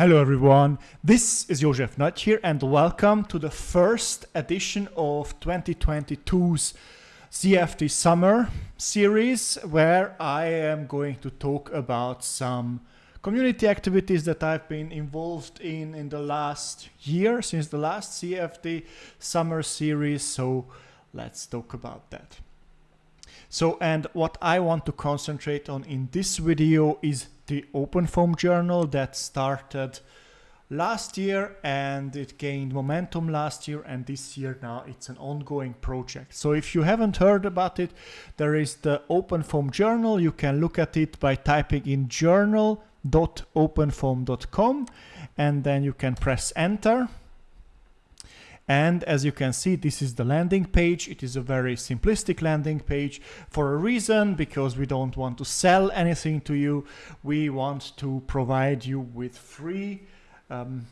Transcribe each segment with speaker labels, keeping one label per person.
Speaker 1: Hello everyone, this is Jozsef Nagy here and welcome to the first edition of 2022's CFD Summer series where I am going to talk about some community activities that I've been involved in in the last year since the last CFD Summer series so let's talk about that. So and what I want to concentrate on in this video is the OpenFOAM journal that started last year and it gained momentum last year and this year now it's an ongoing project. So if you haven't heard about it, there is the OpenFOAM journal. You can look at it by typing in journal.openfoam.com and then you can press enter and as you can see, this is the landing page. It is a very simplistic landing page for a reason, because we don't want to sell anything to you. We want to provide you with free um,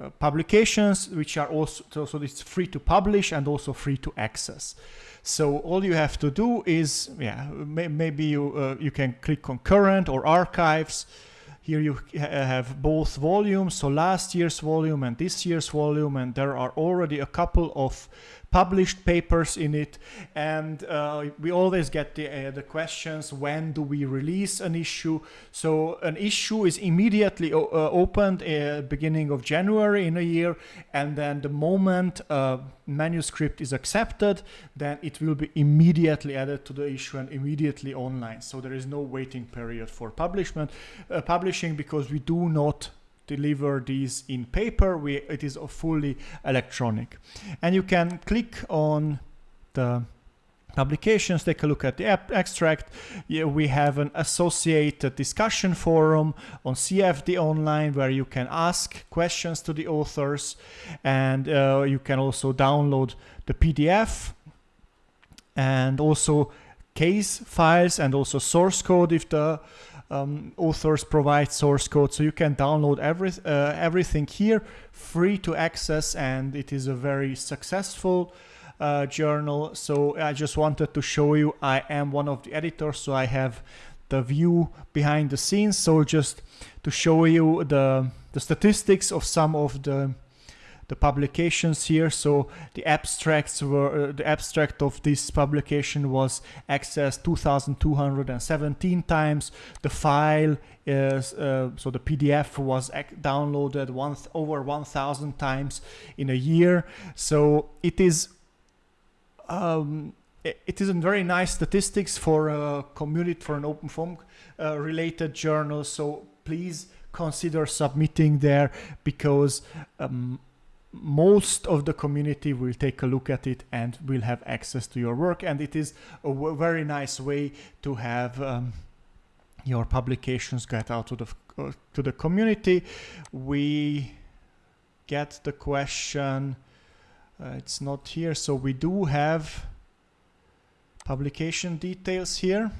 Speaker 1: uh, publications, which are also, so, it's free to publish and also free to access. So all you have to do is, yeah, may, maybe you, uh, you can click on current or archives, here you uh, have both volumes, so last year's volume and this year's volume, and there are already a couple of published papers in it and uh, we always get the, uh, the questions when do we release an issue? So an issue is immediately uh, opened beginning of January in a year and then the moment a manuscript is accepted then it will be immediately added to the issue and immediately online. So there is no waiting period for publishment uh, publishing because we do not deliver these in paper. We, it is fully electronic. And you can click on the publications, take a look at the abstract. Yeah, we have an associated discussion forum on CFD Online where you can ask questions to the authors and uh, you can also download the PDF and also case files and also source code if the um, authors provide source code so you can download every, uh, everything here free to access and it is a very successful uh, journal. So I just wanted to show you I am one of the editors so I have the view behind the scenes. So just to show you the the statistics of some of the the publications here. So the abstracts were uh, the abstract of this publication was accessed 2,217 times. The file is uh, so the PDF was downloaded one over 1,000 times in a year. So it is. Um, it is a very nice statistics for a community for an OpenFOAM uh, related journal. So please consider submitting there because um, most of the community will take a look at it and will have access to your work. And it is a very nice way to have um, your publications get out to the uh, to the community. We get the question uh, it's not here so we do have publication details here.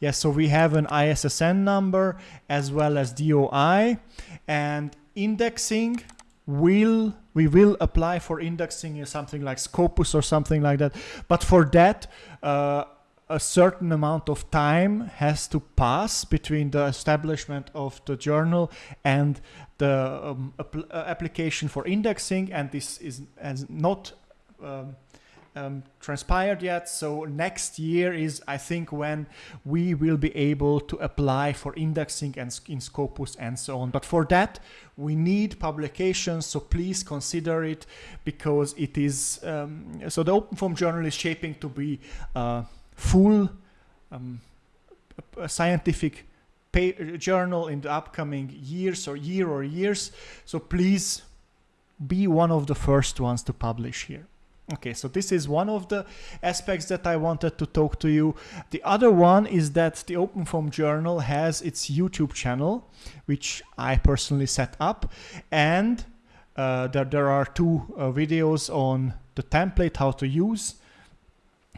Speaker 1: Yes so we have an ISSN number as well as DOI and indexing will we will apply for indexing in something like Scopus or something like that. But for that, uh, a certain amount of time has to pass between the establishment of the journal and the um, apl uh, application for indexing. And this is has not um, um, transpired yet. So next year is, I think, when we will be able to apply for indexing and in Scopus and so on. But for that, we need publications. So please consider it because it is, um, so the OpenFOAM journal is shaping to be a full um, scientific journal in the upcoming years or year or years. So please be one of the first ones to publish here. Okay, so this is one of the aspects that I wanted to talk to you. The other one is that the OpenFOAM Journal has its YouTube channel, which I personally set up. And uh, there, there are two uh, videos on the template, how to use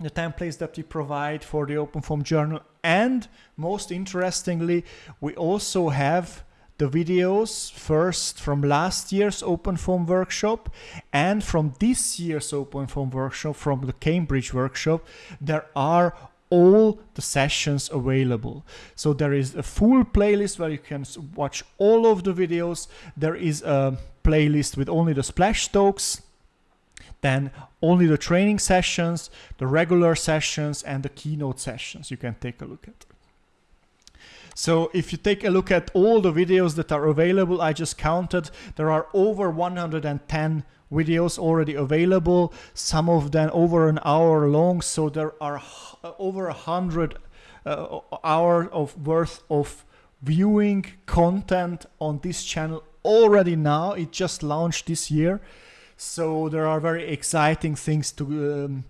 Speaker 1: the templates that we provide for the OpenFOAM Journal. And most interestingly, we also have the videos first from last year's OpenFOAM workshop and from this year's OpenFOAM workshop from the Cambridge workshop there are all the sessions available. So there is a full playlist where you can watch all of the videos. There is a playlist with only the splash talks, then only the training sessions, the regular sessions and the keynote sessions you can take a look at. So if you take a look at all the videos that are available, I just counted, there are over 110 videos already available, some of them over an hour long, so there are over a hundred uh, hours of worth of viewing content on this channel already now. It just launched this year. So there are very exciting things to um,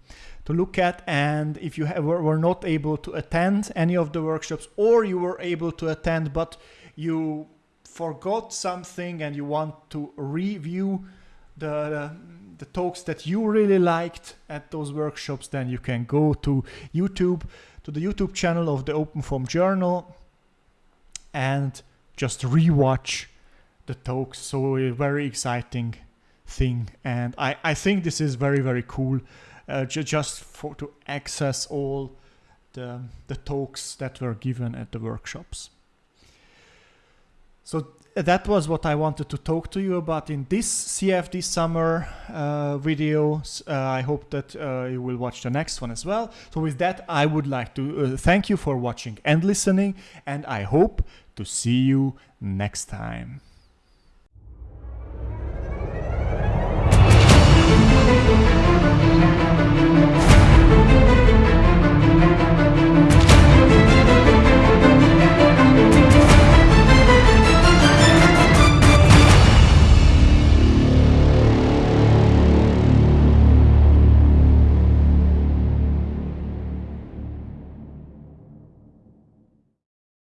Speaker 1: to look at and if you have, were not able to attend any of the workshops or you were able to attend but you forgot something and you want to review the, the talks that you really liked at those workshops, then you can go to YouTube, to the YouTube channel of the OpenFOAM Journal and just rewatch the talks. So a very exciting thing. And I, I think this is very, very cool uh, ju just for to access all the, the talks that were given at the workshops. So that was what I wanted to talk to you about in this CFD summer uh, video. Uh, I hope that uh, you will watch the next one as well. So with that, I would like to uh, thank you for watching and listening, and I hope to see you next time.